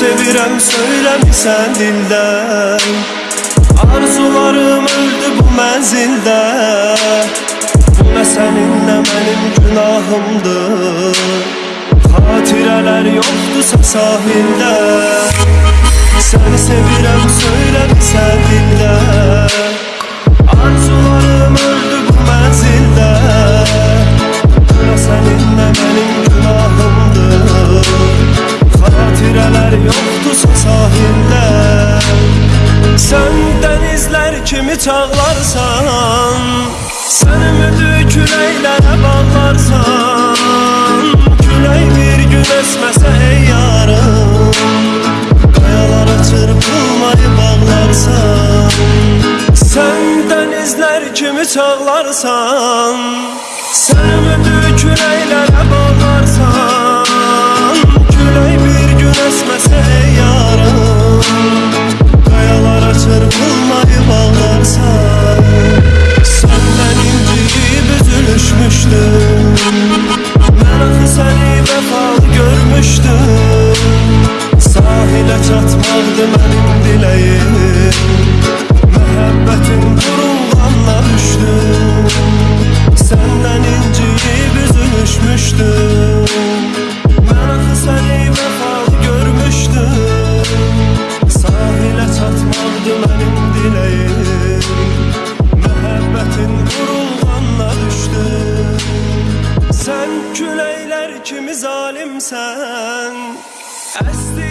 sevirem söylem sen dilden. Arzularım öldü bu menzilde. Bu ne seninle benim günahımdı. Hatireler yoktu sahilde. Seni sevirem söylem sen dilden. Arzularım öldü bu menzilde. Bu ne seninle benim çağlarsan Sən ümidi küləklərə bağlarsan Külək bir gün əsməsə ey yarım Qayalara çırpılmayı bağlarsan Sən dənizlər kimi çağlarsan Sən ümidi küləklərə Yandı mənim diləyim Məhəbbətin qurumdanla düşdü Səndən inciyib üzülüşmüşdü Mən axı səni vəfalı görmüşdüm Sahilə çatmaqdı mənim diləyim Məhəbbətin qurumdanla düşdü Sən küləklər kimi zalimsən Əsli